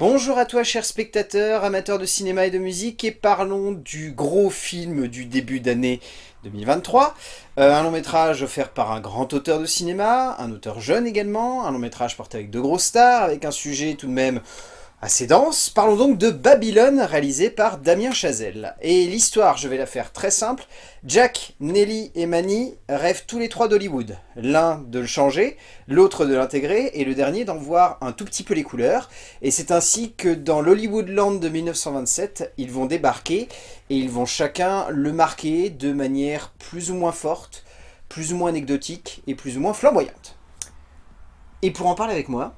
Bonjour à toi chers spectateurs, amateurs de cinéma et de musique, et parlons du gros film du début d'année 2023. Euh, un long métrage offert par un grand auteur de cinéma, un auteur jeune également, un long métrage porté avec de grosses stars, avec un sujet tout de même assez dense. Parlons donc de Babylone, réalisé par Damien Chazelle. Et l'histoire, je vais la faire très simple. Jack, Nelly et Manny rêvent tous les trois d'Hollywood. L'un de le changer, l'autre de l'intégrer, et le dernier d'en voir un tout petit peu les couleurs. Et c'est ainsi que dans l'Hollywoodland de 1927, ils vont débarquer, et ils vont chacun le marquer de manière plus ou moins forte, plus ou moins anecdotique, et plus ou moins flamboyante. Et pour en parler avec moi,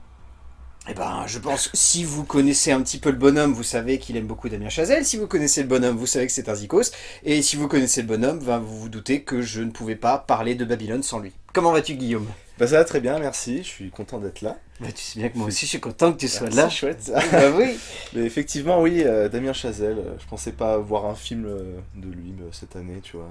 eh ben, je pense, si vous connaissez un petit peu le bonhomme, vous savez qu'il aime beaucoup Damien Chazelle. Si vous connaissez le bonhomme, vous savez que c'est un zikos. Et si vous connaissez le bonhomme, ben, vous vous doutez que je ne pouvais pas parler de Babylone sans lui. Comment vas-tu, Guillaume? Bah ça va très bien, merci. Je suis content d'être là. Bah tu sais bien que moi aussi, je suis content que tu sois là. C'est chouette bah oui Mais effectivement, oui, euh, Damien Chazelle, euh, je pensais pas voir un film euh, de lui cette année, tu vois.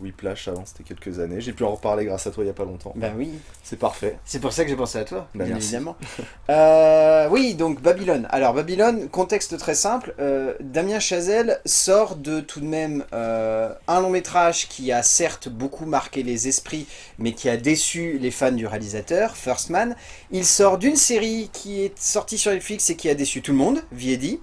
Whiplash avant, c'était quelques années. J'ai pu en reparler grâce à toi il y a pas longtemps. Bah oui, C'est parfait. c'est pour ça que j'ai pensé à toi, Bah, bien merci. évidemment. Euh, oui, donc Babylone. Alors Babylone, contexte très simple, euh, Damien Chazelle sort de tout de même euh, un long métrage qui a certes beaucoup marqué les esprits, mais qui a déçu les fans du réalisateur, First Man. Il sort d'une série qui est sortie sur Netflix et qui a déçu tout le monde, Viedi.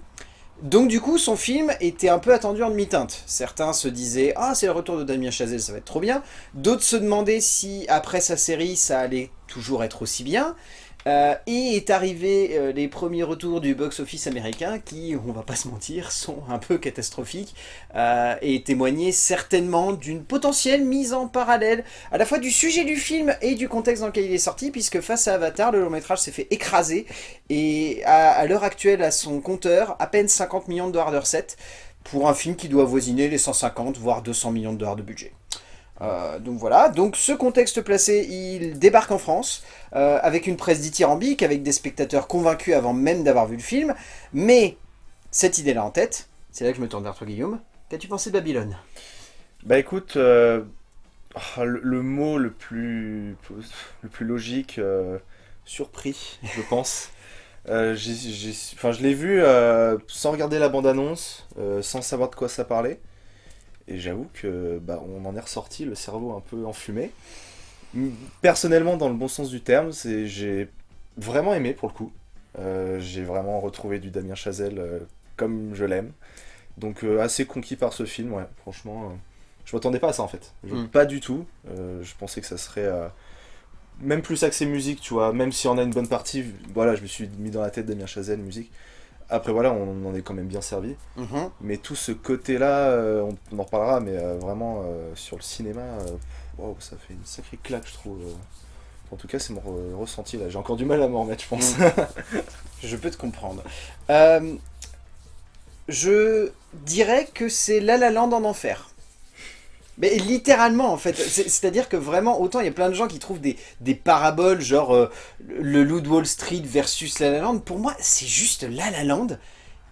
Donc du coup, son film était un peu attendu en demi-teinte. Certains se disaient « Ah, c'est le retour de Damien Chazelle, ça va être trop bien ». D'autres se demandaient si, après sa série, ça allait toujours être aussi bien. Euh, et est arrivé euh, les premiers retours du box-office américain qui, on va pas se mentir, sont un peu catastrophiques euh, et témoignaient certainement d'une potentielle mise en parallèle à la fois du sujet du film et du contexte dans lequel il est sorti puisque face à Avatar, le long métrage s'est fait écraser et à, à l'heure actuelle à son compteur, à peine 50 millions de dollars de recettes pour un film qui doit avoisiner les 150 voire 200 millions de dollars de budget. Euh, donc voilà, donc ce contexte placé, il débarque en France euh, avec une presse dithyrambique, avec des spectateurs convaincus avant même d'avoir vu le film, mais cette idée-là en tête, c'est là que je me tourne vers toi Guillaume, qu'as-tu pensé de Babylone? Bah écoute, euh, ah, le, le mot le plus, le plus logique, surpris, je pense. Euh, je l'ai vu euh, sans regarder la bande-annonce, euh, sans savoir de quoi ça parlait. Et j'avoue que bah, on en est ressorti, le cerveau un peu enfumé. Personnellement, dans le bon sens du terme, c'est j'ai vraiment aimé pour le coup. Euh, j'ai vraiment retrouvé du Damien Chazelle euh, comme je l'aime. Donc euh, assez conquis par ce film, ouais, franchement. je m'attendais pas à ça en fait. Je- Mm. Pas du tout. Je pensais que ça serait même plus axé musique, tu vois. Même si on a une bonne partie, voilà, je me suis mis dans la tête Damien Chazelle, musique. Après voilà, on en est quand même bien servi. Mhm. Mais tout ce côté-là, euh, on, on en reparlera, mais euh, vraiment euh, sur le cinéma, ça fait une sacrée claque, je trouve. En tout cas, c'est mon re- ressenti là. J'ai encore du mal à m'en remettre, je pense. Je peux te comprendre. Euh, je dirais que c'est La La Land en enfer. Mais littéralement en fait, C'est- c'est-à-dire que vraiment, autant il y a plein de gens qui trouvent des, des paraboles, genre euh, le loup de Wall Street versus La La Land, pour moi c'est juste La La Land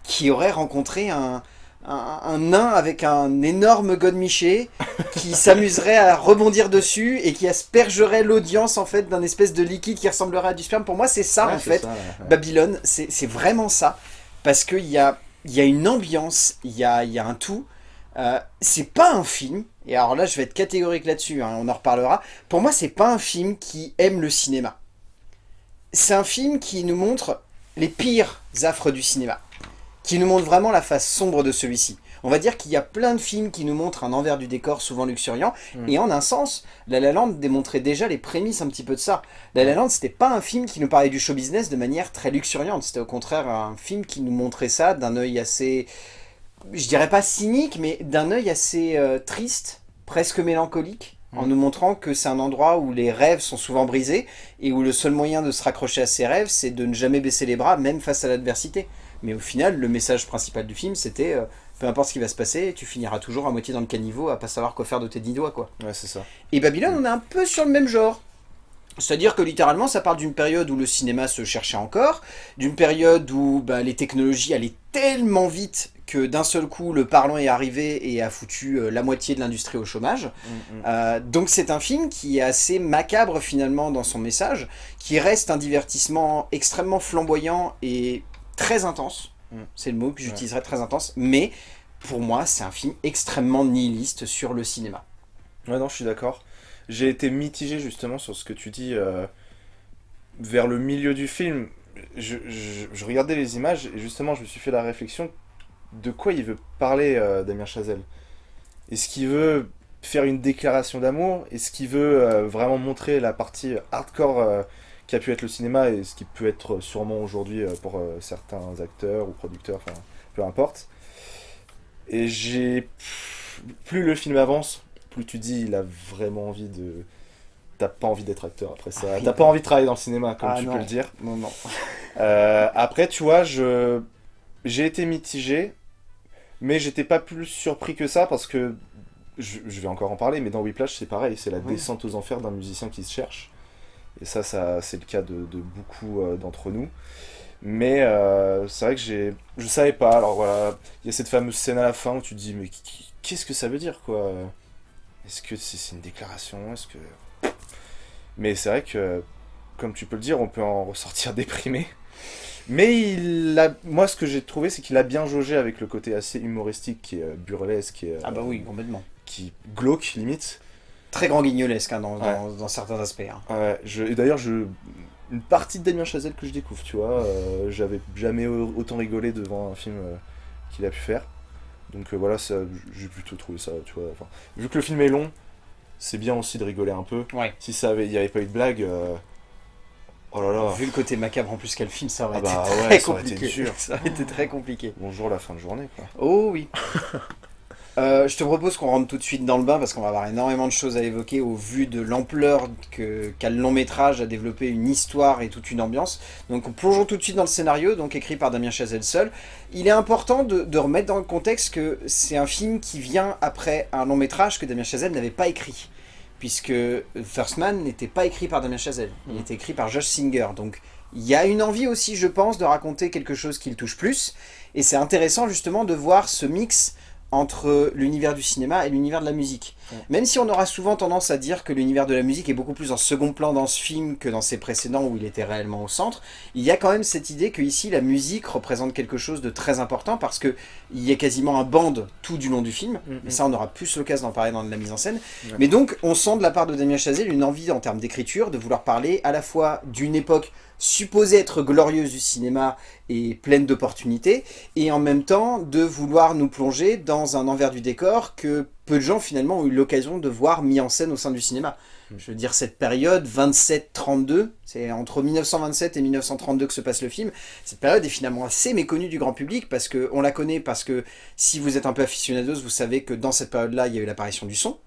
qui aurait rencontré un, un, un nain avec un énorme godemiché qui s'amuserait à rebondir dessus et qui aspergerait l'audience en fait d'un espèce de liquide qui ressemblerait à du sperme. Pour moi c'est ça Ouais, en fait, ça, ouais, ouais. Babylone, c'est vraiment ça. Parce qu'il y a, y a une ambiance, il y a, y a un tout. Euh, c'est pas un film, et alors là je vais être catégorique là-dessus, hein, on en reparlera. Pour moi, c'est pas un film qui aime le cinéma. C'est un film qui nous montre les pires affres du cinéma. Qui nous montre vraiment la face sombre de celui-ci. On va dire qu'il y a plein de films qui nous montrent un envers du décor souvent luxuriant, Mm. et en un sens, La La Land démontrait déjà les prémices un petit peu de ça. La La Land, c'était pas un film qui nous parlait du show business de manière très luxuriante. C'était au contraire un film qui nous montrait ça d'un œil assez, je dirais pas cynique, mais d'un œil assez euh, triste, presque mélancolique, en Mm. nous montrant que c'est un endroit où les rêves sont souvent brisés et où le seul moyen de se raccrocher à ses rêves, c'est de ne jamais baisser les bras, même face à l'adversité. Mais au final, le message principal du film, c'était euh, peu importe ce qui va se passer, tu finiras toujours à moitié dans le caniveau à pas savoir quoi faire de tes dix doigts, quoi. Ouais, c'est ça. Et Babylone, on est un peu sur le même genre. C'est-à-dire que littéralement, ça parle d'une période où le cinéma se cherchait encore, d'une période où bah, les technologies allaient tellement vite que d'un seul coup, le parlant est arrivé et a foutu euh, la moitié de l'industrie au chômage. Mm, mm. Euh, donc c'est un film qui est assez macabre finalement dans son message, qui reste un divertissement extrêmement flamboyant et très intense, Mm. c'est le mot que j'utiliserais très intense, mais pour moi c'est un film extrêmement nihiliste sur le cinéma. Ouais, non, je suis d'accord. J'ai été mitigé justement sur ce que tu dis euh, vers le milieu du film. Je, je- je regardais les images et justement, je me suis fait la réflexion de quoi il veut parler, euh, Damien Chazelle? Est-ce qu'il veut faire une déclaration d'amour? Est-ce qu'il veut euh, vraiment montrer la partie hardcore euh, qui a pu être le cinéma et ce qui peut être sûrement aujourd'hui euh, pour certains acteurs ou producteurs, enfin, peu importe? Et j'ai... Plus le film avance, plus tu dis il a vraiment envie de... T'as pas envie d'être acteur après ça. Ah. T'as pas envie de travailler dans le cinéma, comme Ah, tu non. peux le dire. Non, non. Après, tu vois, je j'ai été mitigé, mais j'étais pas plus surpris que ça parce que je, je vais encore en parler, mais dans Whiplash, c'est pareil, c'est la descente aux enfers d'un musicien qui se cherche. Et ça, ça c'est le cas de, de beaucoup euh, d'entre nous. Mais euh, c'est vrai que j'ai, je savais pas. Alors voilà, il y a cette fameuse scène à la fin où tu te dis, mais qu'est-ce que ça veut dire, quoi? Est-ce que c'est c'est une déclaration? Est-ce que mais c'est vrai que, comme tu peux le dire, on peut en ressortir déprimé. Mais il a, moi, ce que j'ai trouvé, c'est qu'il a bien jaugé avec le côté assez humoristique, qui est euh, burlesque, qui est, Ah bah euh, oui, complètement. qui glauque limite. Très grand guignolesque hein, dans, Ouais. dans- dans certains aspects. hein. Ouais, je, et d'ailleurs, je, une partie de Damien Chazelle que je découvre, tu vois, euh, j'avais jamais au- autant rigolé devant un film euh, qu'il a pu faire. Donc euh, voilà, j'ai plutôt trouvé ça, tu vois. enfin, vu que le film est long, c'est bien aussi de rigoler un peu. Ouais. Si ça avait, il n'y avait pas eu de blague, euh, oh là là. Vu le côté macabre en plus qu'a le film, ça aurait Ah bah été ouais, très ça aurait été compliqué. Ça aurait été très compliqué. Bonjour la fin de journée, quoi. Oh oui. Euh, je te propose qu'on rentre tout de suite dans le bain parce qu'on va avoir énormément de choses à évoquer au vu de l'ampleur qu'a le long métrage à développer une histoire et toute une ambiance. Donc plongeons tout de suite dans le scénario, donc écrit par Damien Chazelle seul. Il est important de, de remettre dans le contexte que c'est un film qui vient après un long métrage que Damien Chazelle n'avait pas écrit. Puisque First Man n'était pas écrit par Damien Chazelle, il Mhm. était écrit par Josh Singer. Donc il y a une envie aussi, je pense, de raconter quelque chose qui le touche plus. Et c'est intéressant justement de voir ce mix entre l'univers du cinéma et l'univers de la musique. Ouais. Même si on aura souvent tendance à dire que l'univers de la musique est beaucoup plus en second plan dans ce film que dans ses précédents où il était réellement au centre, il y a quand même cette idée que ici la musique représente quelque chose de très important parce que il y a quasiment un band tout du long du film. Mhm. Et ça, on aura plus l'occasion d'en parler dans la mise en scène. Ouais. Mais donc, on sent de la part de Damien Chazelle une envie en termes d'écriture de vouloir parler à la fois d'une époque supposée être glorieuse du cinéma et pleine d'opportunités, et en même temps de vouloir nous plonger dans un envers du décor que peu de gens finalement ont eu l'occasion de voir mis en scène au sein du cinéma. Mm. Je veux dire, cette période 27-32, c'est entre 1927 et 1932 que se passe le film, cette période est finalement assez méconnue du grand public parce que on la connaît parce que si vous êtes un peu aficionados, vous savez que dans cette période-là, il y a eu l'apparition du son,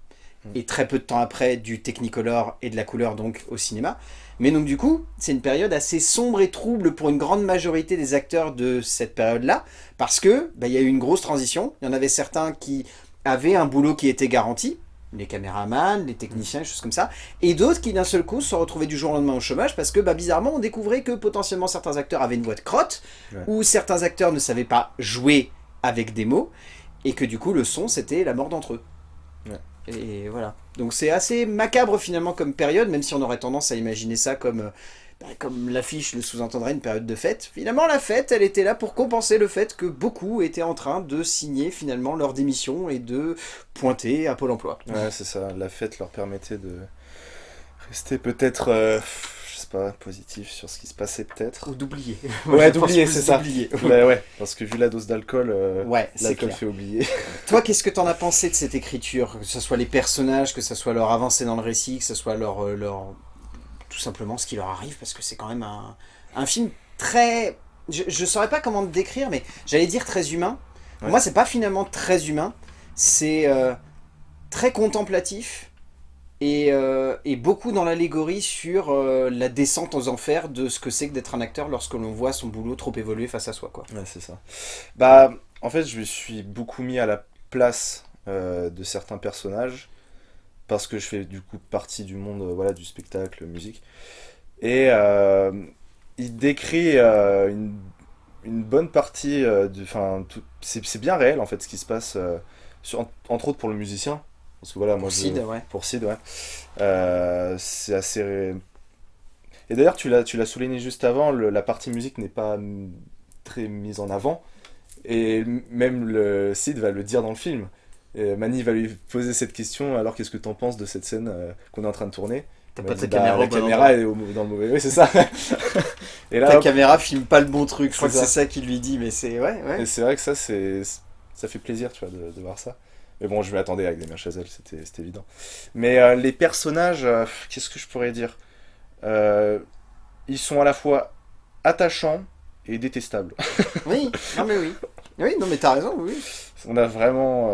et très peu de temps après, du Technicolor et de la couleur donc au cinéma. Mais donc du coup, c'est une période assez sombre et trouble pour une grande majorité des acteurs de cette période-là, parce que bah, il y a eu une grosse transition. Il y en avait certains qui avaient un boulot qui était garanti, les caméramans, les techniciens, des choses comme ça, et d'autres qui d'un seul coup se retrouvaient du jour au lendemain au chômage parce que bah, bizarrement on découvrait que potentiellement certains acteurs avaient une voix de crotte, Ouais. ou certains acteurs ne savaient pas jouer avec des mots, et que du coup le son c'était la mort d'entre eux. Ouais. Et voilà. Donc c'est assez macabre finalement comme période, même si on aurait tendance à imaginer ça comme, euh, bah, comme l'affiche le sous-entendrait, une période de fête. Finalement la fête, elle était là pour compenser le fait que beaucoup étaient en train de signer finalement leur démission et de pointer à Pôle emploi. Ouais, c'est ça. La fête leur permettait de rester peut-être, euh, je sais pas, positif sur ce qui se passait peut-être. Ou d'oublier. Ouais, d'oublier, c'est ça. d'oublier. Ouais, ouais, parce que vu la dose d'alcool, euh, Ouais, l'alcool fait oublier. Toi, qu'est-ce que t'en as pensé de cette écriture Que ce soit les personnages, que ce soit leur avancée dans le récit, que ce soit leur, euh, leur... tout simplement ce qui leur arrive, parce que c'est quand même un, un film très... Je, je saurais pas comment te décrire, mais j'allais dire très humain. Ouais. moi, c'est pas finalement très humain, c'est euh, très contemplatif, et, euh, et beaucoup dans l'allégorie sur euh, la descente aux enfers de ce que c'est que d'être un acteur lorsque l'on voit son boulot trop évoluer face à soi. Quoi. Ouais, c'est ça. Bah, en fait, je me suis beaucoup mis à la place euh, de certains personnages parce que je fais du coup partie du monde voilà, du spectacle, musique. Et il décrit une, bonne partie, enfin, c'est bien réel en fait ce qui se passe, entre autres pour le musicien. Parce que voilà, moi Pour je- Sid, ouais. pour Sid, ouais. Euh, c'est assez. Et d'ailleurs, tu l'as, souligné juste avant, le- la partie musique n'est pas très mise en avant. Et même le Sid va le dire dans le film. Et Manny va lui poser cette question, alors qu'est-ce que tu en penses de cette scène euh, qu'on est en train de tourner? T'as pas ta bah, caméra, La caméra est au- dans le mauvais... Oui, c'est ça. et là, Ta hop, caméra filme pas le bon truc, je crois que C'est ça. ça qu'il lui dit, mais c'est... Ouais, ouais. c'est vrai que ça, c'est ça fait plaisir, tu vois, de, de voir ça. Mais bon, je m'y attendais avec Damien Chazelle, c'était évident. Mais euh, les personnages, euh, qu'est-ce que je pourrais dire Euh, Ils sont à la fois attachants et détestables. Oui, non mais oui. Oui, non mais t'as raison, oui. On a vraiment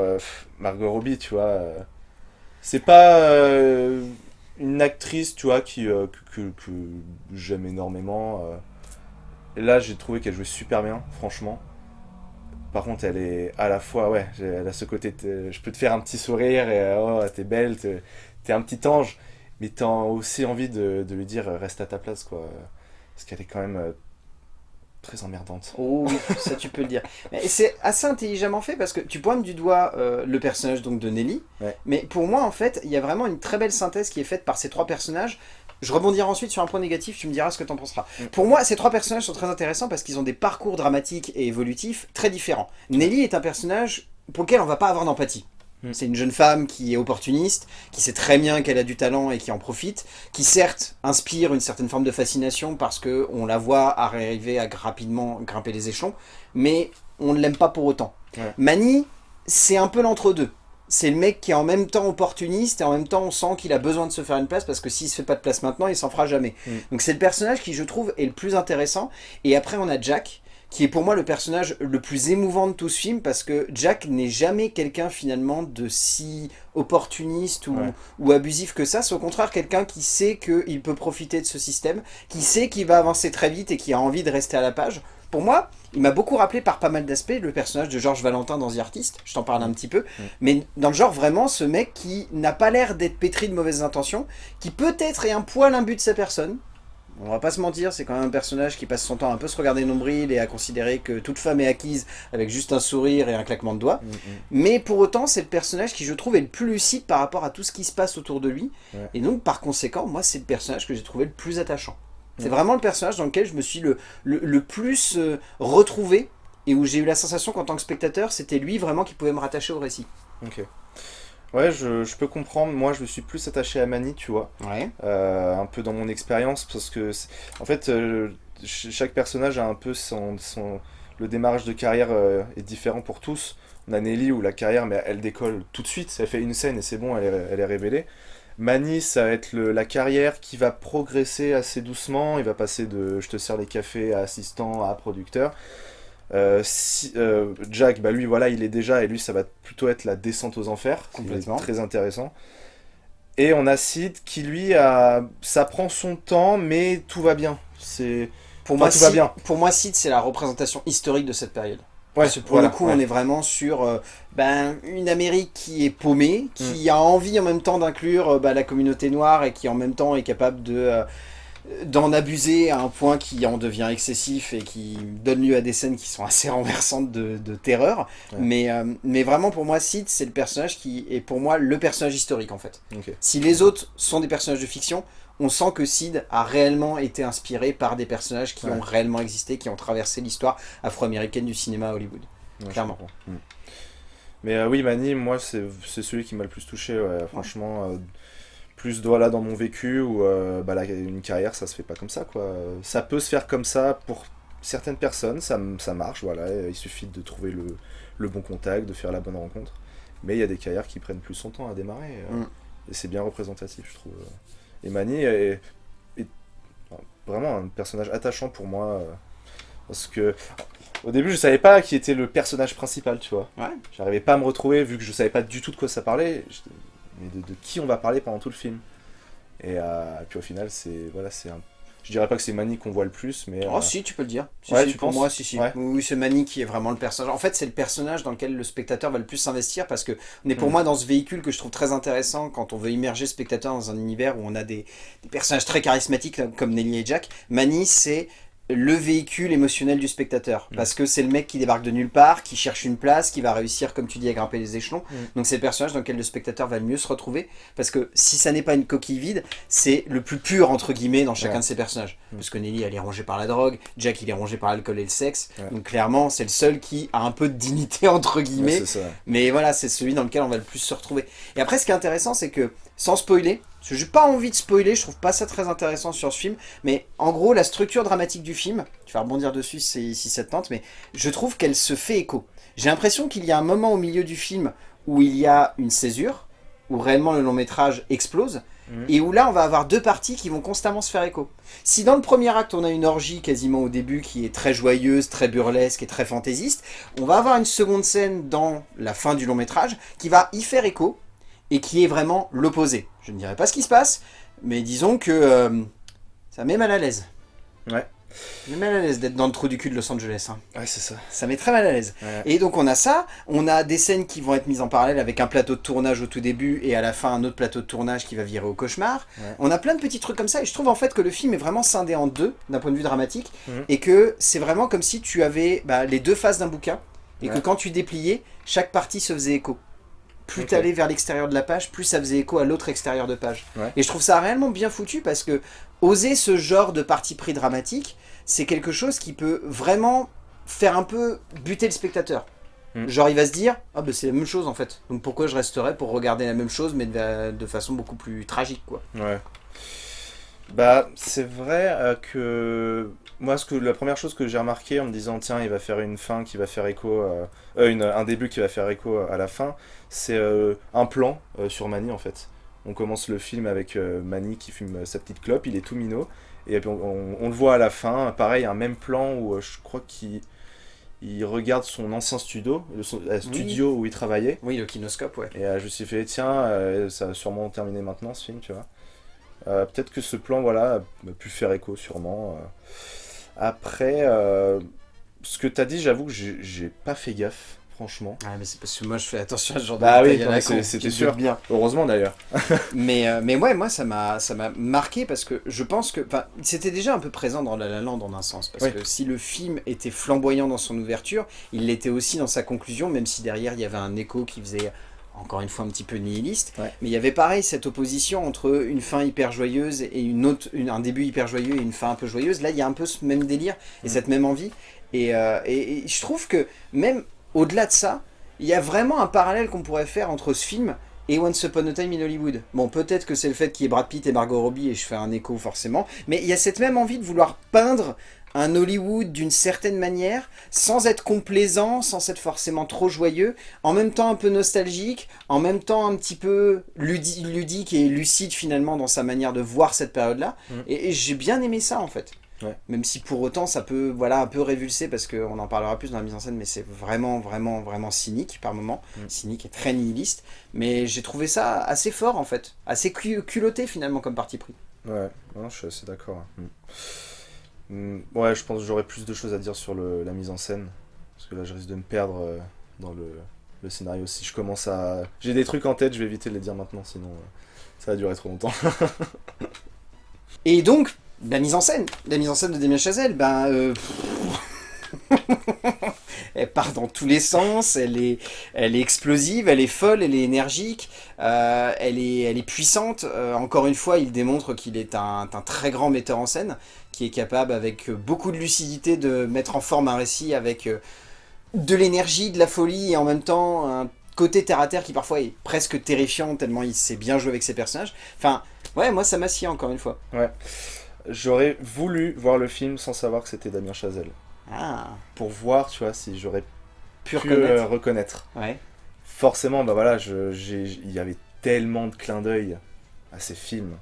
Margot Robbie, tu vois. c'est pas une actrice, tu vois, qui, que, que- que j'aime énormément. là, j'ai trouvé qu'elle jouait super bien, franchement. Par contre, elle est à la fois, ouais, elle a ce côté, je peux te faire un petit sourire et euh, oh, t'es belle, t'es un petit ange, mais t'as aussi envie de, de lui dire reste à ta place, quoi. Parce qu'elle est quand même euh, très emmerdante. Oh oui, ça tu peux le dire. Mais c'est assez intelligemment fait parce que tu pointes du doigt euh, le personnage donc de Nelly, Ouais. mais pour moi en fait, il y a vraiment une très belle synthèse qui est faite par ces trois personnages. Je rebondirai ensuite sur un point négatif, tu me diras ce que t'en penseras. Mm. Pour moi, ces trois personnages sont très intéressants parce qu'ils ont des parcours dramatiques et évolutifs très différents. Nelly est un personnage pour lequel on va pas avoir d'empathie. Mm. C'est une jeune femme qui est opportuniste, qui sait très bien qu'elle a du talent et qui en profite, qui certes inspire une certaine forme de fascination parce que on la voit arriver à rapidement grimper les échelons, mais on ne l'aime pas pour autant. Ouais. Mani, c'est un peu l'entre-deux. C'est le mec qui est en même temps opportuniste et en même temps on sent qu'il a besoin de se faire une place parce que s'il se fait pas de place maintenant, il s'en fera jamais. Mm. Donc c'est le personnage qui je trouve est le plus intéressant. Et après on a Jack, qui est pour moi le personnage le plus émouvant de tout ce film parce que Jack n'est jamais quelqu'un finalement de si opportuniste ou, Ouais. ou abusif que ça. C'est au contraire quelqu'un qui sait qu'il peut profiter de ce système, qui sait qu'il va avancer très vite et qui a envie de rester à la page. Pour moi, il m'a beaucoup rappelé par pas mal d'aspects le personnage de Georges Valentin dans The Artist, je t'en parle un petit peu, Mm. mais dans le genre vraiment ce mec qui n'a pas l'air d'être pétri de mauvaises intentions, qui peut-être est un poil imbu de sa personne, on va pas se mentir, c'est quand même un personnage qui passe son temps à un peu se regarder nombril et à considérer que toute femme est acquise avec juste un sourire et un claquement de doigts. Mm, mm. Mais pour autant, c'est le personnage qui, je trouve, est le plus lucide par rapport à tout ce qui se passe autour de lui. Ouais. Et donc, par conséquent, moi, c'est le personnage que j'ai trouvé le plus attachant. C'est vraiment le personnage dans lequel je me suis le, le, le plus euh, retrouvé et où j'ai eu la sensation qu'en tant que spectateur, c'était lui vraiment qui pouvait me rattacher au récit. Ok. Ouais, je, je peux comprendre. Moi, je me suis plus attaché à Manny, tu vois. Ouais. Euh, un peu dans mon expérience, parce que, en fait, euh, ch- chaque personnage a un peu son. son le démarrage de carrière est différent pour tous. On a Nelly où la carrière, mais elle décolle tout de suite. Elle fait une scène et c'est bon, elle est, elle est révélée. Manny, ça va être le- la carrière qui va progresser assez doucement. Il va passer de je te sers les cafés à assistant à producteur. Euh, si- euh, Jack, bah lui, voilà, il est déjà, et lui, ça va plutôt être la descente aux enfers. Complètement. Très intéressant. Et on a Sid qui, lui, a... ça prend son temps, mais tout va bien. C'est. Pour, Enfin, moi, tout va bien. pour moi, Sid, c'est la représentation historique de cette période. Ouais, Parce que pour voilà, le coup, ouais. on est vraiment sur euh, ben, une Amérique qui est paumée, qui Mm. a envie en même temps d'inclure euh, bah, la communauté noire et qui en même temps est capable de euh, d'en abuser à un point qui en devient excessif et qui donne lieu à des scènes qui sont assez renversantes de, de terreur. Ouais. Mais, mais vraiment, pour moi, Sid, c'est le personnage qui est pour moi le personnage historique en fait. Si les autres sont des personnages de fiction, on sent que Sid a réellement été inspiré par des personnages qui Ouais. ont réellement existé, qui ont traversé l'histoire afro-américaine du cinéma à Hollywood. Ouais, Clairement. Mm. Mais euh, oui, Manny, moi, c'est celui qui m'a le plus touché, ouais, franchement. euh, plus de, voilà, dans mon vécu, où euh, bah, la- une carrière, ça se fait pas comme ça, quoi. Ça peut se faire comme ça pour certaines personnes, ça, ça marche, voilà. Il suffit de trouver le, le bon contact, de faire la bonne rencontre. Mais il y a des carrières qui prennent plus son temps à démarrer. Mm. Et c'est bien représentatif, je trouve. Et Manny est, est vraiment un personnage attachant pour moi. euh, Parce que au début, je savais pas qui était le personnage principal, tu vois. Ouais. J'arrivais pas à me retrouver vu que je savais pas du tout de quoi ça parlait. Mais de, de qui on va parler pendant tout le film Et euh, puis au final, c'est voilà, c'est un. Je dirais pas que c'est Manny qu'on voit le plus, mais. Oh euh, si, tu peux le dire. Si, Ouais, si, tu pour penses moi, si, si. Ouais. Oui, oui, c'est Manny qui est vraiment le personnage. En fait, c'est le personnage dans lequel le spectateur va le plus s'investir parce que on est pour Mm. moi dans ce véhicule que je trouve très intéressant quand on veut immerger le spectateur dans un univers où on a des, des personnages très charismatiques comme Nelly et Jack. Manny, c'est le véhicule émotionnel du spectateur. Mm. Parce que c'est le mec qui débarque de nulle part, qui cherche une place, qui va réussir, comme tu dis, à grimper les échelons. Mm. Donc c'est le personnage dans lequel le spectateur va le mieux se retrouver. Parce que si ça n'est pas une coquille vide, c'est le plus pur, entre guillemets, dans chacun Ouais. de ces personnages. Mm. Parce que Nelly, elle est rongée par la drogue, Jack, il est rongé par l'alcool et le sexe. Ouais. Donc clairement, c'est le seul qui a un peu de dignité, entre guillemets. Mais voilà, c'est celui dans lequel on va le plus se retrouver. Et après, ce qui est intéressant, c'est que, sans spoiler, parce que j'ai pas envie de spoiler, je trouve pas ça très intéressant sur ce film, mais en gros, la structure dramatique du film, tu vas rebondir dessus si, si ça te tente, mais je trouve qu'elle se fait écho. J'ai l'impression qu'il y a un moment au milieu du film où il y a une césure, où réellement le long métrage explose, Mhm. et où là, on va avoir deux parties qui vont constamment se faire écho. Si dans le premier acte, on a une orgie quasiment au début qui est très joyeuse, très burlesque et très fantaisiste, on va avoir une seconde scène dans la fin du long métrage qui va y faire écho et qui est vraiment l'opposé. Je ne dirais pas ce qui se passe, mais disons que euh, ça met mal à l'aise. Ouais. Ça met mal à l'aise d'être dans le trou du cul de Los Angeles. hein. Ouais, c'est ça. Ça met très mal à l'aise. Ouais. Et donc on a ça, on a des scènes qui vont être mises en parallèle avec un plateau de tournage au tout début et à la fin un autre plateau de tournage qui va virer au cauchemar. Ouais. On a plein de petits trucs comme ça et je trouve en fait que le film est vraiment scindé en deux d'un point de vue dramatique Mhm. et que c'est vraiment comme si tu avais bah, les deux faces d'un bouquin et que quand tu dépliais, chaque partie se faisait écho. Plus Ok. tu allais vers l'extérieur de la page, plus ça faisait écho à l'autre extérieur de page. Ouais. Et je trouve ça réellement bien foutu parce que oser ce genre de parti pris dramatique, c'est quelque chose qui peut vraiment faire un peu buter le spectateur. Mm. Genre il va se dire, ah bah c'est la même chose en fait, donc pourquoi je resterais pour regarder la même chose mais de, de façon beaucoup plus tragique quoi. Ouais. Bah, c'est vrai euh, que moi, ce que la première chose que j'ai remarqué en me disant tiens, il va faire une fin qui va faire écho, euh, euh, une- un début qui va faire écho à la fin, c'est euh, un plan euh, sur Manny en fait. On commence le film avec Manny qui fume sa petite clope, il est tout minot, et puis on, on- on le voit à la fin, pareil, un même plan où je crois qu'il il regarde son ancien studio, le son- euh, studio où il travaillait. Oui le kinoscope ouais. Et euh, je me suis fait, tiens, euh, ça va sûrement terminer maintenant ce film, tu vois. Peut-être que ce plan, voilà, a pu faire écho, sûrement. Après, euh, ce que t'as dit, j'avoue que j'ai pas fait gaffe, franchement. Ah mais c'est parce que moi je fais attention à ce genre Bah de oui, c'était sûr. bien. Heureusement d'ailleurs. Mais, euh, mais ouais, moi, ça m'a ça m'a marqué parce que je pense que... C'était déjà un peu présent dans La La Land en un sens. Parce Oui. que si le film était flamboyant dans son ouverture, il l'était aussi dans sa conclusion, même si derrière, il y avait un écho qui faisait, encore une fois, un petit peu nihiliste. Ouais. Mais il y avait pareil, cette opposition entre une fin hyper joyeuse et une autre, une- un début hyper joyeux et une fin un peu joyeuse. Là, il y a un peu ce même délire et Mm. cette même envie. Et, euh, et- et je trouve que même au-delà de ça, il y a vraiment un parallèle qu'on pourrait faire entre ce film et Once Upon a Time in Hollywood. Bon, peut-être que c'est le fait qu'il y ait Brad Pitt et Margot Robbie et je fais un écho forcément, mais il y a cette même envie de vouloir peindre un Hollywood d'une certaine manière, sans être complaisant, sans être forcément trop joyeux, en même temps un peu nostalgique, en même temps un petit peu ludi- ludique et lucide finalement dans sa manière de voir cette période-là. Mm. Et, et j'ai bien aimé ça en fait. Ouais. Même si pour autant ça peut voilà un peu révulser parce qu'on en parlera plus dans la mise en scène, mais c'est vraiment vraiment vraiment cynique par moment, Mm. cynique et très nihiliste. Mais j'ai trouvé ça assez fort en fait, assez cul- culotté finalement comme parti pris. Ouais, non, je suis assez d'accord. Mm. Mm, Ouais, je pense que j'aurais plus de choses à dire sur le- la mise en scène. Parce que là, je risque de me perdre euh, dans le, scénario. Si je commence à. J'ai des trucs en tête, je vais éviter de les dire maintenant, sinon euh, ça va durer trop longtemps. Et donc la mise en scène, la mise en scène de Damien Chazelle, ben euh, elle part dans tous les sens, elle est, elle est explosive, elle est folle, elle est énergique, euh, elle, est, elle est puissante. Euh, encore une fois, il démontre qu'il est un, un très grand metteur en scène, qui est capable avec beaucoup de lucidité de mettre en forme un récit avec euh, de l'énergie, de la folie et en même temps un côté terre à terre qui parfois est presque terrifiant tellement il sait bien jouer avec ses personnages. Enfin, ouais, moi ça m'a scié encore une fois. J'aurais voulu voir le film sans savoir que c'était Damien Chazelle. Ah, Pour voir, tu vois, si j'aurais pu reconnaître. euh, reconnaître. Ouais. Forcément, bah voilà, il y avait tellement de clins d'œil à ces films.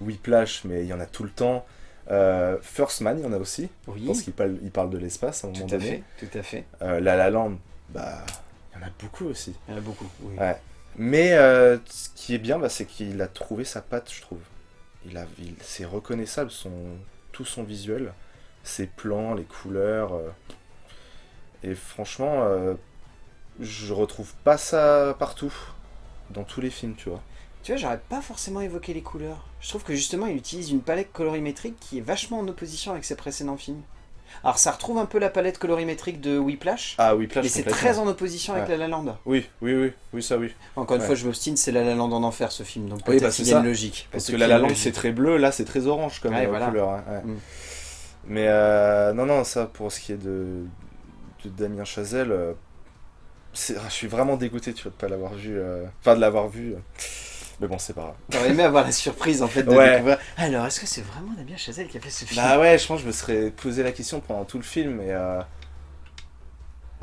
Whiplash, mais il y en a tout le temps. Euh, First Man, il y en a aussi. Oui, Je pense qu'il parle, il parle de l'espace à un moment tout à donné. fait, tout à fait. Euh, La La Land, bah, il y en a beaucoup aussi. Il y en a beaucoup. Oui. Ouais. Mais euh, ce qui est bien, bah, c'est qu'il a trouvé sa patte, je trouve. Il a, il, c'est reconnaissable, son, tout son visuel, ses plans, les couleurs. euh. et franchement, euh, je retrouve pas ça partout, dans tous les films, tu vois. Tu vois, j'aurais pas forcément évoqué les couleurs. Je trouve que justement, il utilise une palette colorimétrique qui est vachement en opposition avec ses précédents films. Alors ça retrouve un peu la palette colorimétrique de Whiplash, Ah oui, Plash, mais c'est très en opposition avec Ouais. La La Land. Oui, oui, oui, oui, ça oui. Encore une Ouais. fois, je m'obstine, c'est La La Land en enfer ce film, donc Oui, peut-être bah, qu'il c'est y a ça. une logique. Parce que la La Land c'est très bleu, là c'est très orange comme Ouais, voilà. couleur. hein. Mm. Mais euh, non, non, ça pour ce qui est de, de Damien Chazelle, euh, c'est- je suis vraiment dégoûté tu vois, de pas l'avoir vu. euh, Enfin, de l'avoir vu. Mais bon, c'est pas grave. T'aurais aimé avoir la surprise en fait de Ouais. découvrir. Alors, est-ce que c'est vraiment Damien Chazelle qui a fait ce film? Bah ouais, je pense que je me serais posé la question pendant tout le film et. Euh...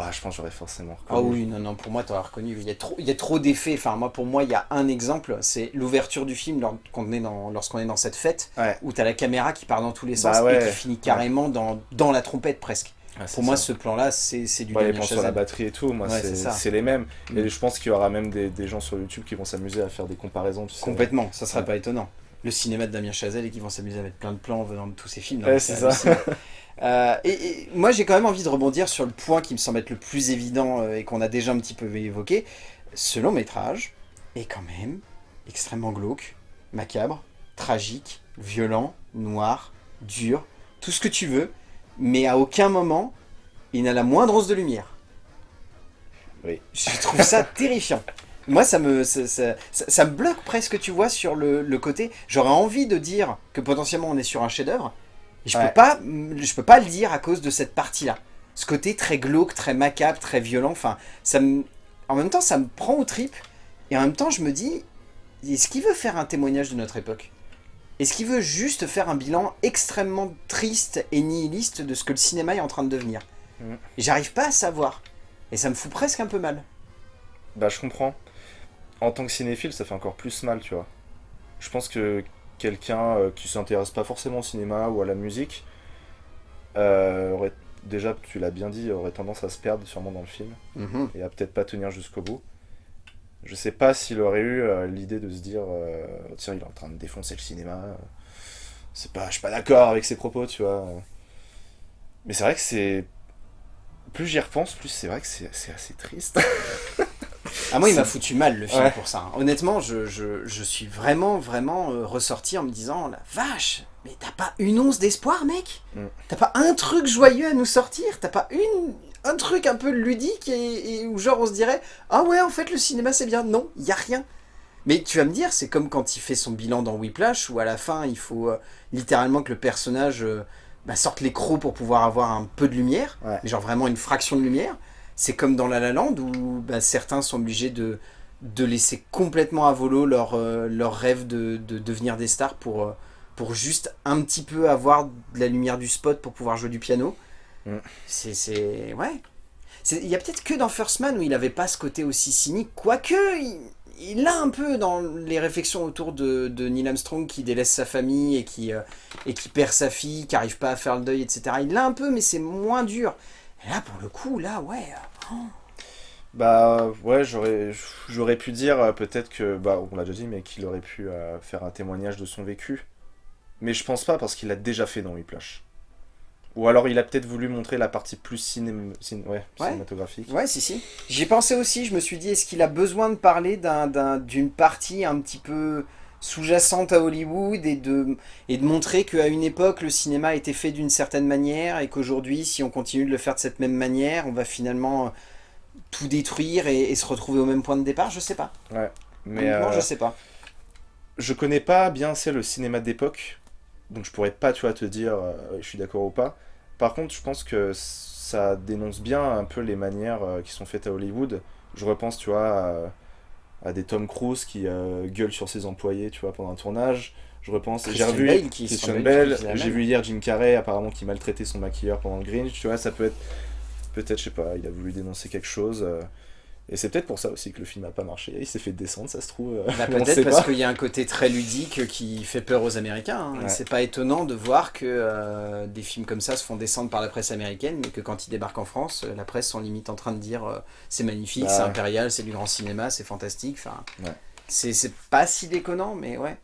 Bah, je pense que j'aurais forcément Ah reconnu. oui, non, non, pour moi, t'aurais reconnu. Il y a trop, il y a trop d'effets. Enfin, moi, pour moi, il y a un exemple. C'est l'ouverture du film lors- qu'on est dans- lorsqu'on est dans cette fête, Ouais. où t'as la caméra qui part dans tous les sens Bah et ouais. qui finit carrément dans, dans la trompette presque. C'est Pour moi, ça. ce plan-là, c'est c'est du Ouais, plans sur la batterie et tout, moi Ouais, c'est les mêmes. Mm. Et je pense qu'il y aura même des, des gens sur YouTube qui vont s'amuser à faire des comparaisons. Tu sais. Complètement, ça serait Ouais. pas étonnant. Le cinéma de Damien Chazelle et qui vont s'amuser à mettre plein de plans venant de tous ces films. c'est ça. Euh, et, et moi j'ai quand même envie de rebondir sur le point qui me semble être le plus évident euh, et qu'on a déjà un petit peu évoqué. Ce long métrage est quand même extrêmement glauque, macabre, tragique, violent, noir, dur, tout ce que tu veux, mais à aucun moment il n'a la moindre once de lumière. Oui. Je trouve ça terrifiant. Moi, ça me, ça, ça- ça- ça me bloque presque, tu vois, sur le, le côté. J'aurais envie de dire que potentiellement on est sur un chef-d'œuvre, je Ouais. peux pas, je peux pas le dire à cause de cette partie-là. Ce côté très glauque, très macabre, très violent. Enfin, ça me, en même temps, ça me prend aux tripes, et en même temps, je me dis, est-ce qu'il veut faire un témoignage de notre époque? Est-ce qu'il veut juste faire un bilan extrêmement triste et nihiliste de ce que le cinéma est en train de devenir? Et J'arrive pas à savoir, et ça me fout presque un peu mal. Bah, je comprends. En tant que cinéphile, ça fait encore plus mal, tu vois. Je pense que quelqu'un euh, qui s'intéresse pas forcément au cinéma ou à la musique euh, aurait déjà, tu l'as bien dit, aurait tendance à se perdre sûrement dans le film Mhm. et à peut-être pas tenir jusqu'au bout. Je sais pas s'il aurait eu euh, l'idée de se dire tiens, il est en train de défoncer le cinéma. C'est pas, je suis pas d'accord avec ses propos, tu vois. Mais c'est vrai que c'est. Plus j'y repense, plus c'est vrai que c'est assez triste. Ah moi il m'a foutu mal le film Ouais. pour ça. hein. Honnêtement, je, je- je suis vraiment vraiment euh, ressorti en me disant la vache, mais t'as pas une once d'espoir mec? Mm. T'as pas un truc joyeux à nous sortir? T'as pas une un truc un peu ludique et, et où genre on se dirait ah ouais en fait le cinéma c'est bien Non, il y a rien. Mais tu vas me dire, c'est comme quand il fait son bilan dans Whiplash où à la fin il faut euh, littéralement que le personnage euh, bah, sorte les crocs pour pouvoir avoir un peu de lumière, Ouais. mais genre vraiment une fraction de lumière. C'est comme dans La La Land où bah, certains sont obligés de, de laisser complètement à volo leur, euh, leur rêve de, de devenir des stars pour, euh, pour juste un petit peu avoir de la lumière du spot pour pouvoir jouer du piano. Mm. C'est... c'est- Ouais. Il y a peut-être que dans First Man où il n'avait pas ce côté aussi cynique, quoique il, il l'a un peu dans les réflexions autour de, de Neil Armstrong qui délaisse sa famille et qui, euh, et qui perd sa fille, qui n'arrive pas à faire le deuil, etc. Il l'a un peu, mais c'est moins dur. Et là, pour le coup, là, ouais. euh, Bah ouais, j'aurais pu dire euh, peut-être que, bah on l'a déjà dit, mais qu'il aurait pu euh, faire un témoignage de son vécu. Mais je pense pas parce qu'il l'a déjà fait dans Whiplash. Ou alors il a peut-être voulu montrer la partie plus ciné- cin- ouais, Ouais. cinématographique. Ouais, si, si. J'y pensais aussi, je me suis dit, est-ce qu'il a besoin de parler d'un- d'un- d'une partie un petit peu sous-jacente à Hollywood et de, et de montrer qu'à une époque, le cinéma était fait d'une certaine manière et qu'aujourd'hui, si on continue de le faire de cette même manière, on va finalement euh, tout détruire et, et se retrouver au même point de départ Je sais pas. Mais Honnêtement, euh, je sais pas. je connais pas bien c'est le cinéma d'époque, donc je pourrais pas tu vois te dire euh, je suis d'accord ou pas. Par contre, je pense que ça dénonce bien un peu les manières euh, qui sont faites à Hollywood. Je repense tu vois à, des Tom Cruise qui euh, gueulent sur ses employés tu vois pendant un tournage. Je repense, j'ai revu Bale qui Christian Bale, j'ai vu hier Jim Carrey apparemment qui maltraitait son maquilleur pendant le Grinch, tu vois, ça peut être peut-être je sais pas, il a voulu dénoncer quelque chose. Et c'est peut-être pour ça aussi que le film a pas marché. Il s'est fait descendre, ça se trouve. euh, Bah, Peut-être parce qu'il y a un côté très ludique qui fait peur aux Américains. hein. Ouais. C'est pas étonnant de voir que euh, des films comme ça se font descendre par la presse américaine, mais que quand ils débarquent en France, euh, la presse sont limite en train de dire euh, c'est magnifique, Bah c'est impérial, c'est du grand cinéma, c'est fantastique. Enfin, Ouais. c'est c'est pas si déconnant, mais ouais.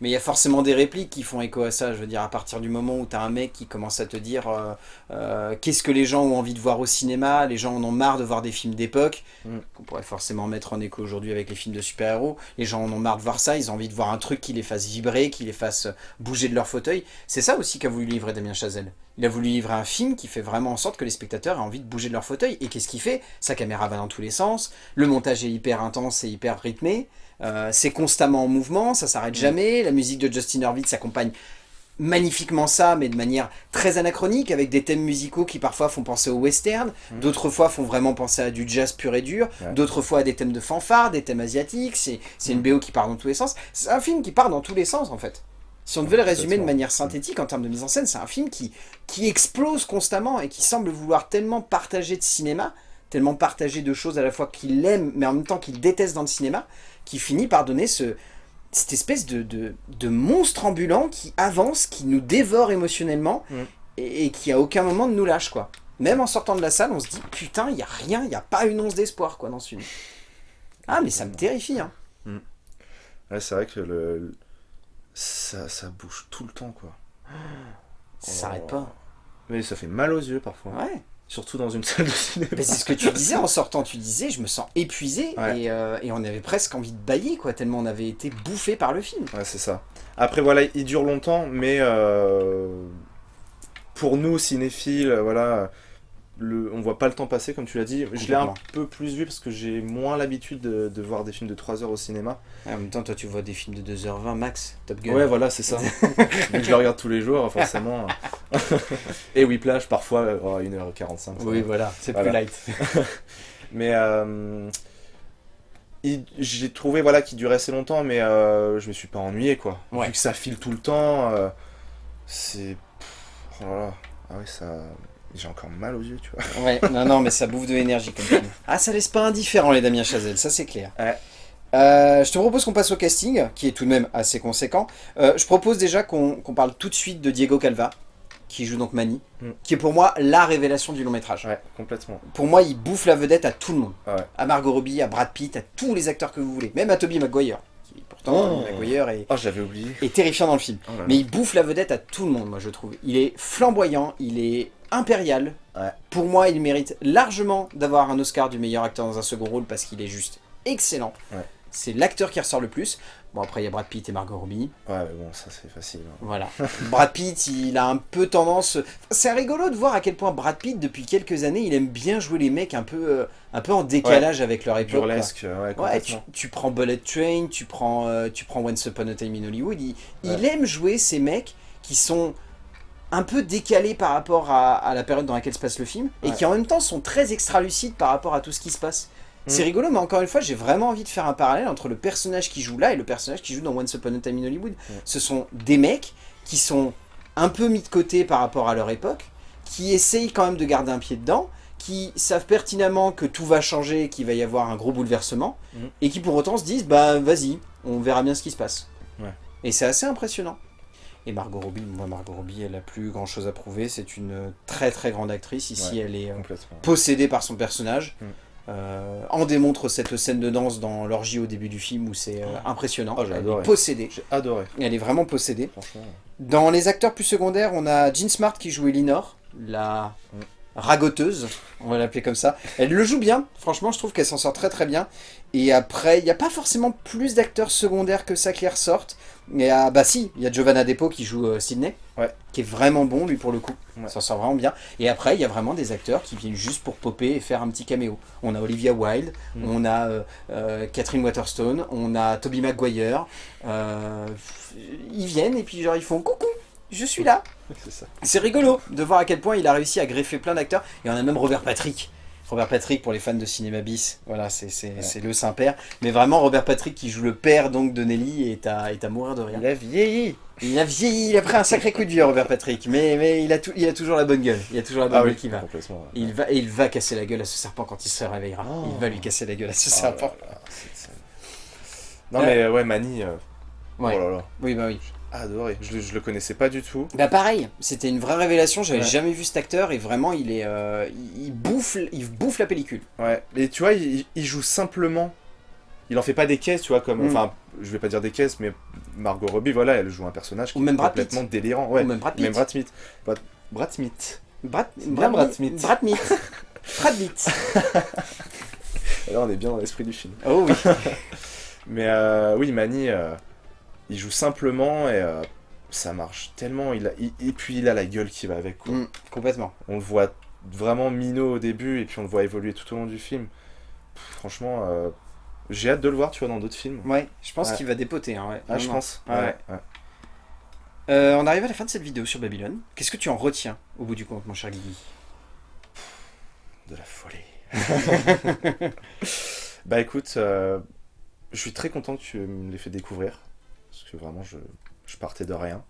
Mais il y a forcément des répliques qui font écho à ça. Je veux dire, à partir du moment où tu as un mec qui commence à te dire euh, euh, qu'est-ce que les gens ont envie de voir au cinéma, les gens en ont marre de voir des films d'époque, Mm. qu'on pourrait forcément mettre en écho aujourd'hui avec les films de super-héros. Les gens en ont marre de voir ça, ils ont envie de voir un truc qui les fasse vibrer, qui les fasse bouger de leur fauteuil. C'est ça aussi qu'a voulu livrer Damien Chazelle. Il a voulu livrer un film qui fait vraiment en sorte que les spectateurs aient envie de bouger de leur fauteuil. Et qu'est-ce qu'il fait? Sa caméra va dans tous les sens, le montage est hyper intense et hyper rythmé, euh, c'est constamment en mouvement, ça s'arrête jamais, la musique de Justin Hurwitz s'accompagne magnifiquement ça, mais de manière très anachronique, avec des thèmes musicaux qui parfois font penser au western, Mhm. d'autres fois font vraiment penser à du jazz pur et dur, Ouais. d'autres fois à des thèmes de fanfare, des thèmes asiatiques, c'est une BO qui part dans tous les sens. C'est un film qui part dans tous les sens en fait. Si on devait le résumer de manière synthétique en termes de mise en scène, c'est un film qui, qui explose constamment et qui semble vouloir tellement partager de cinéma, tellement partager de choses à la fois qu'il aime, mais en même temps qu'il déteste dans le cinéma, qui finit par donner ce, cette espèce de, de, de monstre ambulant qui avance, qui nous dévore émotionnellement Mm. et, et qui à aucun moment ne nous lâche quoi. Même en sortant de la salle, on se dit putain, il y a rien, il n'y a pas une once d'espoir quoi dans ce film. Ah mais ça me terrifie hein. Ouais, c'est vrai que le... ça, ça bouge tout le temps, quoi. Ça s'arrête pas. Mais ça fait mal aux yeux, parfois. Ouais. Surtout dans une salle de cinéma. Mais c'est ce que tu disais en sortant, tu disais je me sens épuisé Ouais. et, euh, et on avait presque envie de bailler quoi, tellement on avait été bouffé par le film. Ouais, c'est ça. Après, voilà, il dure longtemps, mais euh, pour nous, cinéphiles, voilà, le, on voit pas le temps passer, comme tu l'as dit. Je l'ai un peu plus vu parce que j'ai moins l'habitude de, de voir des films de 3 heures au cinéma. En même temps toi tu vois des films de 2h20 max, Top Gun. Ouais, voilà, c'est ça. Donc je le regarde tous les jours, forcément. Et Whiplash, parfois, euh, oh, 1h45. ça Oui voilà, c'est Voilà. plus light. Mais euh, j'ai trouvé voilà, qu'il durait assez longtemps, mais euh, je me suis pas ennuyé, quoi. Ouais. Vu que ça file tout le temps, euh, c'est... Oh là là. Ah oui, ça... J'ai encore mal aux yeux, tu vois. Ouais, non, non, mais ça bouffe de l'énergie comme film. Ah, ça laisse pas indifférent les Damien Chazelle, ça c'est clair. Ouais. Euh, je te propose qu'on passe au casting, qui est tout de même assez conséquent. Euh, je propose déjà qu'on parle tout de suite de Diego Calva, qui joue donc Manny, Mm. qui est pour moi la révélation du long métrage. Ouais, complètement. Pour moi, il bouffe la vedette à tout le monde. Ouais. À Margot Robbie, à Brad Pitt, à tous les acteurs que vous voulez. Même à Toby Maguire, pourtant, Oh. Est, Oh, j'avais oublié. est terrifiant dans le film. Oh là là. Mais il bouffe la vedette à tout le monde, moi je trouve. Il est flamboyant, il est impérial. Ouais. Pour moi, il mérite largement d'avoir un Oscar du meilleur acteur dans un second rôle parce qu'il est juste excellent. Ouais. C'est l'acteur qui ressort le plus. Bon, après, il y a Brad Pitt et Margot Robbie. Ouais, mais bon, ça c'est facile. hein. Voilà. Brad Pitt, il a un peu tendance... C'est rigolo de voir à quel point Brad Pitt, depuis quelques années, il aime bien jouer les mecs un peu, euh, un peu en décalage avec leur époque. Burlesque, ouais, Ouais, tu, prends Bullet Train, tu prends, euh, tu prends Once Upon a Time in Hollywood. Il, aime jouer ces mecs qui sont un peu décalés par rapport à, à la période dans laquelle se passe le film et qui en même temps sont très extra-lucides par rapport à tout ce qui se passe. C'est Mm. rigolo, mais encore une fois, j'ai vraiment envie de faire un parallèle entre le personnage qui joue là et le personnage qui joue dans Once Upon a Time in Hollywood. Ce sont des mecs qui sont un peu mis de côté par rapport à leur époque, qui essayent quand même de garder un pied dedans, qui savent pertinemment que tout va changer, qu'il va y avoir un gros bouleversement, Mhm. et qui pour autant se disent, bah vas-y, on verra bien ce qui se passe. Ouais. Et c'est assez impressionnant. Et Margot Robbie, moi Margot Robbie, elle a plus grand chose à prouver, c'est une très très grande actrice, ici Ouais. elle est euh, possédée par son personnage. Mm. Euh, en démontre cette scène de danse dans l'orgie au début du film où c'est euh, impressionnant. Oh, j'ai elle adoré. est possédée. J'ai adoré, Elle est vraiment possédée. Dans les acteurs plus secondaires, on a Jean Smart qui joue Elinor, la Mm. Ragoteuse, on va l'appeler comme ça. Elle le joue bien, franchement je trouve qu'elle s'en sort très très bien. Et après, il n'y a pas forcément plus d'acteurs secondaires que ça qui ressortent. Et ah, bah si, il y a Giovanna Depo qui joue euh, Sydney, Ouais. qui est vraiment bon lui pour le coup. Ouais. Ça sort vraiment bien. Et après, il y a vraiment des acteurs qui viennent juste pour popper et faire un petit caméo. On a Olivia Wilde, Mm. on a euh, euh, Catherine Waterstone, on a Toby Maguire. ils viennent et puis genre ils font coucou, je suis là. C'est rigolo de voir à quel point il a réussi à greffer plein d'acteurs. Et on a même Robert Patrick. Robert Patrick pour les fans de cinéma bis, voilà, c'est le Saint-Père. Mais vraiment, Robert Patrick qui joue le père donc de Nelly est à, est à mourir de rire. Il a vieilli. Il a vieilli, il a pris un sacré coup de vieux, Robert Patrick. Mais, mais il, a tout, il a toujours la bonne gueule. Il a toujours la bonne Ah gueule oui, qui va. ouais. Il va, et il va casser la gueule à ce serpent quand il se réveillera. Oh. Il va lui casser la gueule à ce Oh serpent. là là. Non mais ouais, Mani, euh, Ouais. oh là là, Oui, bah oui. Adoré. Je, le- je le connaissais pas du tout. Bah pareil, c'était une vraie révélation, j'avais Ouais. jamais vu cet acteur et vraiment il est euh, il, bouffe il bouffe la pellicule. Ouais, mais tu vois, il, il joue simplement. Il en fait pas des caisses, tu vois, comme. Mm. Enfin, je vais pas dire des caisses, mais Margot Robbie, voilà, elle joue un personnage qui Ou même est Brad Pitt. complètement délirant. Ouais, Ou même Brad Pitt. même Brad Smith. Brad, Brad Smith. Brad, Brad Pitt. Smith. Brad Pitt. Brad Pitt. Là, on est bien dans l'esprit du film. Oh oui. Mais euh, oui, Manny, euh, il joue simplement et euh, ça marche tellement. Il a, il- et puis il a la gueule qui va avec. Quoi. Mm, complètement. On le voit vraiment minot au début et puis on le voit évoluer tout au long du film. Pff, franchement, euh, j'ai hâte de le voir, tu vois, dans d'autres films. Ouais, je pense Ouais. qu'il va dépoter. Hein, ouais. Ah, je pense. Ouais. Euh, on arrive à la fin de cette vidéo sur Babylone. Qu'est-ce que tu en retiens au bout du compte, mon cher Guigui? De la folie. bah écoute, je suis très content que tu me l'aies fait découvrir. Parce que vraiment, je, je partais de rien.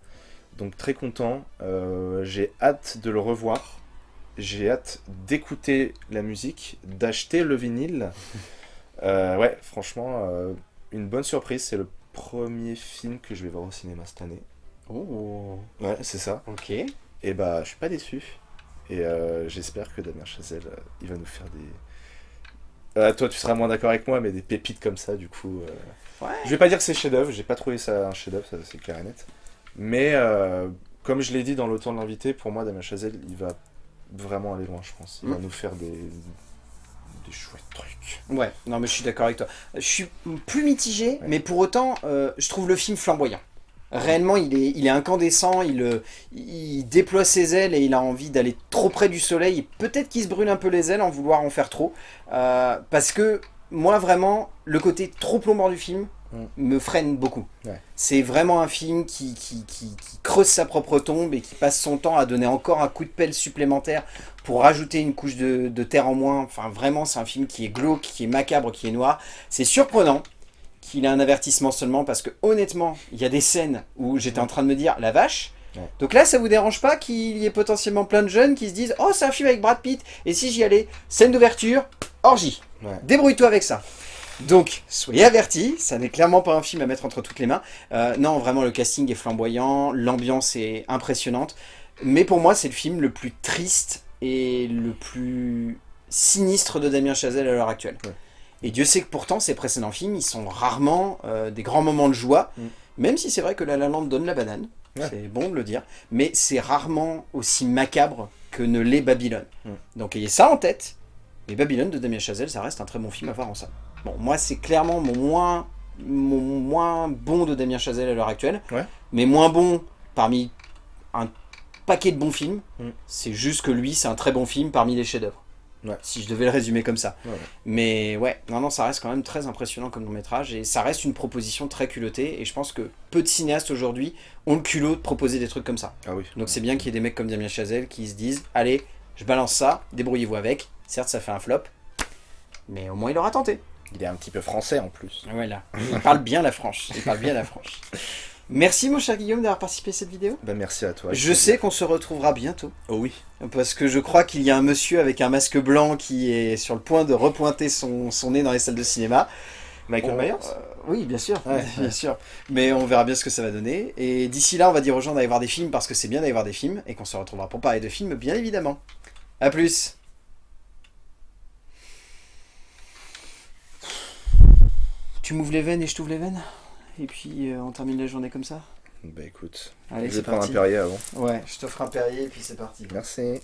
Donc très content. Euh, J'ai hâte de le revoir. J'ai hâte d'écouter la musique, d'acheter le vinyle. Euh, ouais, franchement, euh, une bonne surprise. C'est le premier film que je vais voir au cinéma cette année. Oh, Ouais, c'est ça. ok. Et bah, je suis pas déçu. Et j'espère que Damien Chazelle, il va nous faire des. Euh, toi, tu seras moins d'accord avec moi, mais des pépites comme ça, du coup. euh, Ouais. Je vais pas dire que c'est chef-d'œuvre, j'ai pas trouvé ça un chef-d'œuvre, ça c'est clair et net. Mais euh, comme je l'ai dit dans l'automne de l'invité, pour moi, Damien Chazelle, il va vraiment aller loin, je pense. Il va Mm. nous faire des, des chouettes trucs. Ouais, non mais je suis d'accord avec toi. Je suis plus mitigé, Ouais. mais pour autant, je trouve le film flamboyant. Réellement, il est, il est incandescent, il, euh, il déploie ses ailes et il a envie d'aller trop près du soleil. Et Peut-être qu'il se brûle un peu les ailes en vouloir en faire trop. Euh, parce que moi, vraiment, le côté trop plombant du film Mm. me freine beaucoup. Ouais. C'est vraiment un film qui, qui, qui- qui creuse sa propre tombe et qui passe son temps à donner encore un coup de pelle supplémentaire pour rajouter une couche de, de terre en moins. Enfin, vraiment, c'est un film qui est glauque, qui est macabre, qui est noir. C'est surprenant qu'il ait un avertissement seulement parce que honnêtement, il y a des scènes où j'étais en train de me dire la vache. Ouais. Donc là, ça vous dérange pas qu'il y ait potentiellement plein de jeunes qui se disent Oh, c'est un film avec Brad Pitt, et si j'y allais Scène d'ouverture, orgie. Ouais. Débrouille-toi avec ça. Donc, soyez avertis, ça n'est clairement pas un film à mettre entre toutes les mains. Euh, non, vraiment, le casting est flamboyant, l'ambiance est impressionnante. Mais pour moi, c'est le film le plus triste et le plus sinistre de Damien Chazelle à l'heure actuelle. Ouais. Et Dieu sait que pourtant, ses précédents films, ils sont rarement euh, des grands moments de joie, Mm. même si c'est vrai que La La Land donne la banane. Ouais. C'est bon de le dire. Mais c'est rarement aussi macabre que ne l'est Babylone. Mm. Donc ayez ça en tête. Mais Babylone de Damien Chazelle, ça reste un très bon film à voir en ça. Bon, moi, c'est clairement mon moins, mon moins bon de Damien Chazelle à l'heure actuelle. Ouais. Mais moins bon parmi un paquet de bons films. Mm. C'est juste que lui, c'est un très bon film parmi les chefs-d'œuvre. Ouais. Si je devais le résumer comme ça. Ouais, ouais. Mais ouais, non, non, ça reste quand même très impressionnant comme long métrage et ça reste une proposition très culottée. Et je pense que peu de cinéastes aujourd'hui ont le culot de proposer des trucs comme ça. Ah oui. Donc c'est bien qu'il y ait des mecs comme Damien Chazelle qui se disent Allez, je balance ça, débrouillez-vous avec. Certes, ça fait un flop, mais au moins il aura tenté. Il est un petit peu français en plus. Voilà. Il parle bien la franche. Il parle bien la franche. Merci mon cher Guillaume d'avoir participé à cette vidéo. Bah merci à toi. Je sais qu'on se retrouvera bientôt. Oh oui. Parce que je crois qu'il y a un monsieur avec un masque blanc qui est sur le point de repointer son, son nez dans les salles de cinéma. Michael On- Myers euh, Oui, bien sûr, Ouais, bien ouais. sûr. Mais on verra bien ce que ça va donner. Et d'ici là, on va dire aux gens d'aller voir des films parce que c'est bien d'aller voir des films et qu'on se retrouvera pour parler de films, bien évidemment. A plus Tu m'ouvres les veines et je t'ouvre les veines? Et puis euh, on termine la journée comme ça Bah écoute, Allez, je vais prendre un. Perrier avant. Ouais, je t'offre un Perrier et puis c'est parti. Merci.